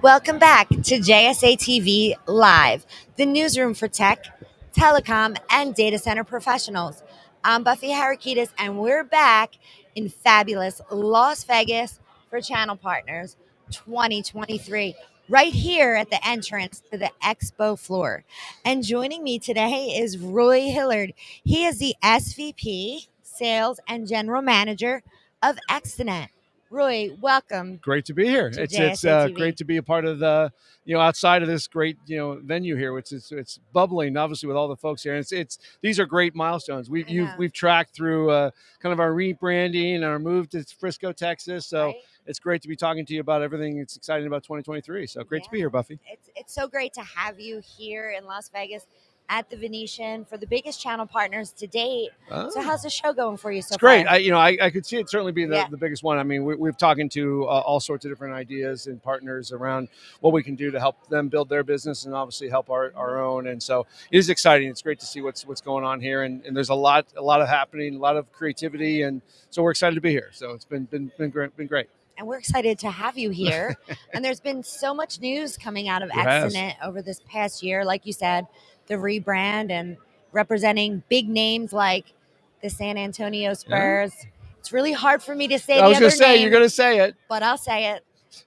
Welcome back to JSA TV Live, the newsroom for tech, telecom, and data center professionals. I'm Buffy Harakitis, and we're back in fabulous Las Vegas for Channel Partners 2023, right here at the entrance to the expo floor. And joining me today is Roy Hillard. He is the SVP, Sales and General Manager of Extenet. Roy, welcome. Great to be here. To It's it's uh, great to be a part of the you know outside of this great you know venue here, which is it's bubbling obviously with all the folks here. And it's it's these are great milestones. We've you've, we've tracked through uh, kind of our rebranding and our move to Frisco, Texas. So right? it's great to be talking to you about everything that's exciting about 2023. So great to be here, Buffy. It's it's so great to have you here in Las Vegas at the Venetian for the biggest channel partners to date. So Oh. how's the show going for you so It's great. far? I, you know, I, I could see it certainly being the, Yeah. the biggest one. I mean, we, we've talking to uh, all sorts of different ideas and partners around what we can do to help them build their business and obviously help our, our own. And so it is exciting. It's great to see what's what's going on here, and, and there's a lot a lot of happening, a lot of creativity, and so we're excited to be here. So it's been been been great. Been great. And we're excited to have you here. and there's been so much news coming out of has. Over this past year, like you said, the rebrand and representing big names like the San Antonio Spurs. It's really hard for me to say I the was going to say name. you're going to say it. but I'll say it.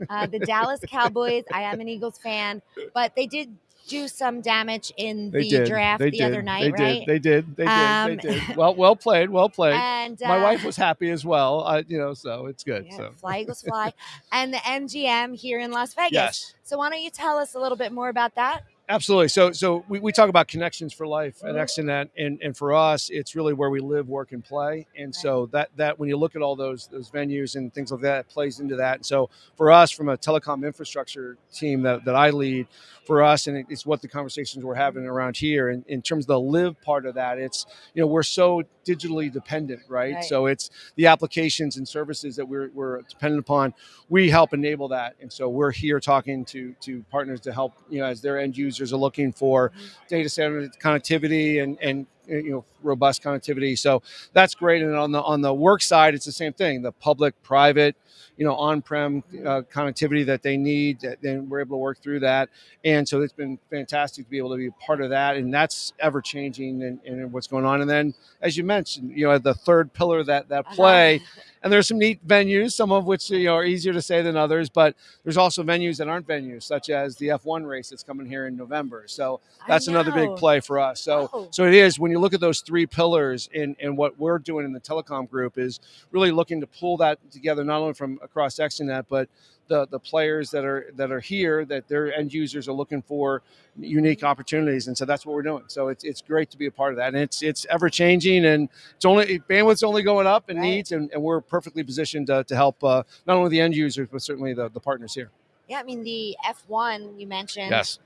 Uh, the Dallas Cowboys. I am an Eagles fan, but they did do some damage in They the did. draft they the did. other night, they right? did. They did. They did. Um, they did. Well, well played. Well played. and My uh, wife was happy as well. Uh, you know, so it's good. yeah, So fly Eagles fly, and the MGM here in Las Vegas. yes. So why don't you tell us a little bit more about that? Absolutely. So, so we, we talk about connections for life at. Extenet, and and for us, it's really where we live, work, and play. And so that that when you look at all those those venues and things like that, it plays into that. And so for us, from a telecom infrastructure team that, that I lead, for us, and it's what the conversations we're having around here. And in terms of the live part of that, it's you know we're so digitally dependent, right? Right. So it's the applications and services that we're we're dependent upon. We help enable that, and so we're here talking to to partners to help you know as their end users are looking for data center connectivity and and uh, you know robust connectivity. So that's great. And on the on the work side, it's the same thing: the public, private, you know, on-prem uh, connectivity that they need. that- Then we're able to work through that, and so it's been fantastic to be able to be a part of that. And that's ever changing and, and what's going on. And then, as you mentioned, you know, the third pillar that that Uh-huh. play and there's some neat venues, some of which you know are easier to say than others, but there's also venues that aren't venues, such as the F1 race that's coming here in November. So that's another big play for us. So Oh. so it is when you look at those three pillars and and what we're doing in the telecom group is really looking to pull that together not only from across Extenet, but the the players that are that are here that their end users are looking for unique opportunities and so that's what we're doing so it's, it's great to be a part of that and it's it's ever changing and it's only bandwidth's only going up in Right. needs and, and we're perfectly positioned to, to help uh, not only the end users but certainly the, the partners here Yeah, I mean the F1 you mentioned. yes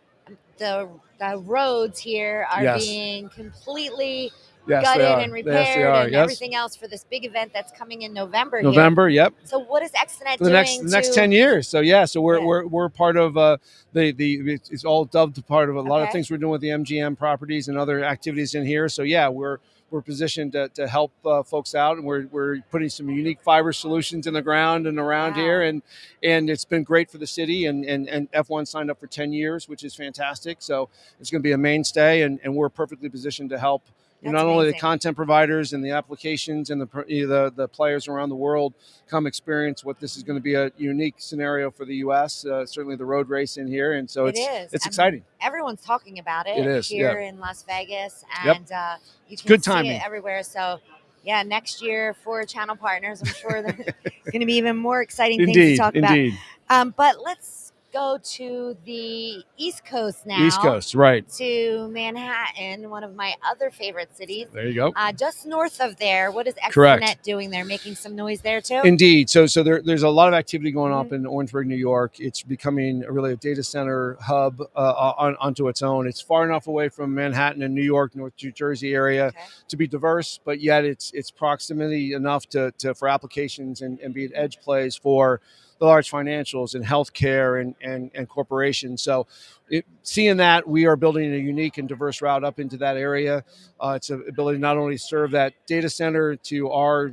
The the roads here are Yes. being completely yes gutted they are and repaired yes they are and yes everything else for this big event that's coming in November. here. november yep So what is Extenet for the next the next to- 10 years so yeah so we're Yeah. we're, we're part of uh the the it's, all dubbed part of a lot of things we're doing with the mgm properties and other activities in here so yeah we're we're positioned to, to help uh, folks out and we're, we're putting some unique fiber solutions in the ground and around Wow. here and and it's been great for the city and, and and f1 signed up for 10 years which is fantastic so it's going to be a mainstay and, and we're perfectly positioned to help That's not only the content providers and the applications and the you know, the the players around the world come experience what this is going to be a unique scenario for the U.S. Uh, certainly the road race in here, and so It it's is. it's And exciting. Everyone's talking about it, It is, here in Las Vegas, Yep. and uh, you can good see timing. it everywhere. So. Yeah, next year for channel partners, I'm sure there's going to be even more exciting things to Indeed, talk about. indeed. Um, but let's go to the East Coast now. East Coast, right? to Manhattan, one of my other favorite cities. There you go. Uh, just north of there, what is. Extenet doing there? Making some noise there too? Indeed. So, so there, there's a lot of activity going Mhm. up in Orangeburg, New York. It's becoming really a data center hub uh, on, onto its own. It's far enough away from Manhattan and New York, North New Jersey area Okay. to be diverse, but yet it's it's proximity enough to, to for applications and, and be an edge plays for the large financials and healthcare and, and, and corporations. So, it, seeing that, we are building a unique and diverse route up into that area. Uh, it's an ability not only serve that data center to our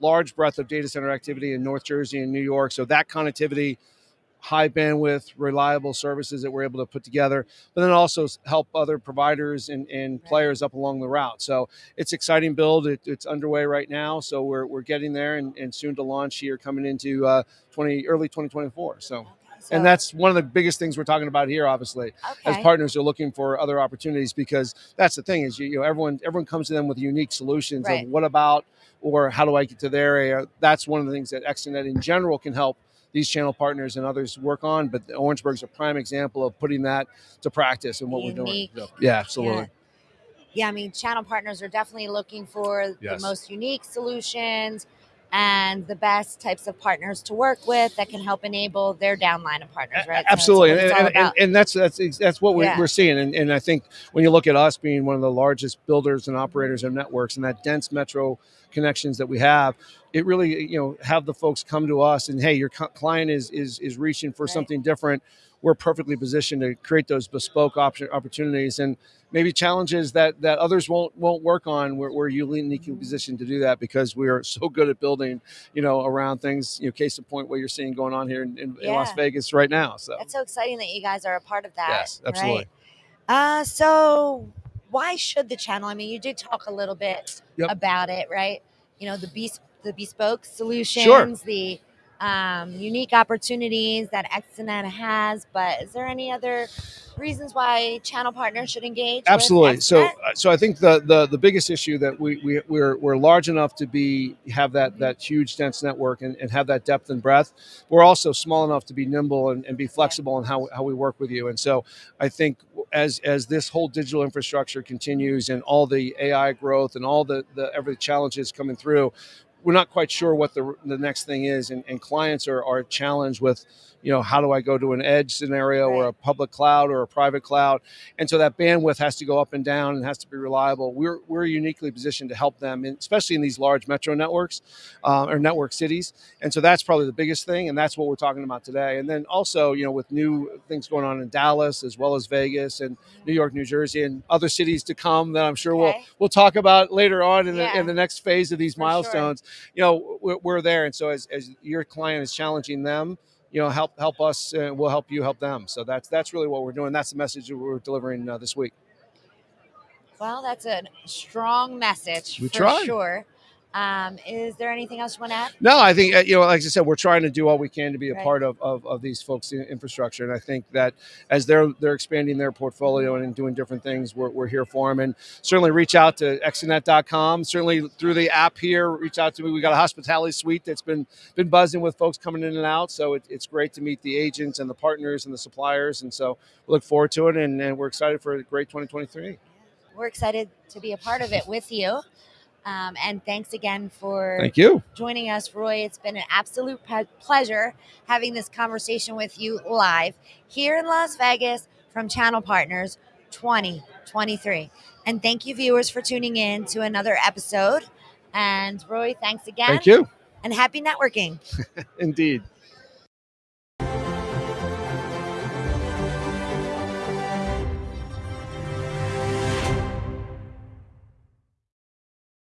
large breadth of data center activity in North Jersey and New York. So that connectivity high bandwidth, reliable services that we're able to put together, but then also help other providers and, and Right. players up along the route. So it's exciting build. It, it's underway right now. So we're, we're getting there and, and soon to launch here coming into uh, 20 early 2024. So Okay, so- and that's one of the biggest things we're talking about here, obviously as partners are looking for other opportunities because that's the thing is you, you know everyone everyone comes to them with unique solutions Right. of what about or how do I get to their area. That's one of the things that Extenet in general can help these channel partners and others work on. But Orangeburg's a prime example of putting that to practice and what we're doing. Unique. Yeah, absolutely. Yeah. Yeah, I mean, channel partners are definitely looking for Yes. the most unique solutions and the best types of partners to work with that can help enable their downline of partners, right? So Absolutely, and, and, and, and that's that's that's what we're, Yeah. we're seeing, and, and I think when you look at us being one of the largest builders and operators of networks and that dense metro connections that we have, it really you know have the folks come to us and hey, your client is is is reaching for Right. something different. We're perfectly positioned to create those bespoke option opportunities and maybe challenges that that others won't won't work on. We're, we're uniquely positioned to do that because we are so good at building, you know, around things. You know, case in point, what you're seeing going on here in, in, in Las Vegas right now. So. That's so exciting that you guys are a part of that. Yes, absolutely. Right? Uh, so why should the channel? I mean, you did talk a little bit Yep. about it, right? You know, the bes- the bespoke solutions, the um, unique opportunities that Extenet has. But is there any other reasons why channel partners should engage? with Absolutely. So, uh, so I think the, the the biggest issue that we, we we're we're large enough to be have that that huge dense network and, and have that depth and breadth. We're also small enough to be nimble and, and be flexible in how how we work with you. And so I think as as this whole digital infrastructure continues and all the AI growth and all the the every challenges coming through, we're not quite sure what the the next thing is. And, and clients are are challenged with, you know, how do I go to an edge scenario or a public cloud or a private cloud? and so that bandwidth has to go up and down and has to be reliable. We're we're uniquely positioned to help them, in, especially in these large metro networks uh, or network cities. And so that's probably the biggest thing, and that's what we're talking about today. And then also, you know, with new things going on in Dallas as well as Vegas and New York, New Jersey, and other cities to come that I'm sure we'll we'll talk about later on in, Yeah. the, in the next phase of these For sure. You know, we're, we're there, and so as, as your client is challenging them. You know, help help us, and we'll help you help them. So that's that's really what we're doing. That's the message that we're delivering uh, this week. Well, that's a strong message We for tried. sure. Um, is there anything else you want to add? No, I think uh, you know, like I said, we're trying to do all we can to be a Right. part of, of, of these folks' infrastructure, and I think that as they're they're expanding their portfolio and doing different things, we're, we're here for them. And certainly reach out to extenet.com. Certainly through the app here, reach out to me. We got a hospitality suite that's been been buzzing with folks coming in and out, so it, it's great to meet the agents and the partners and the suppliers, and so we look forward to it, and, and we're excited for a great 2023. We're excited to be a part of it with you. Um, and thanks again for Thank you. joining us, Roy. It's been an absolute pleasure having this conversation with you live here in Las Vegas from Channel Partners 2023. And thank you, viewers, for tuning in to another episode. And Roy, thanks again. Thank you. And happy networking. Indeed.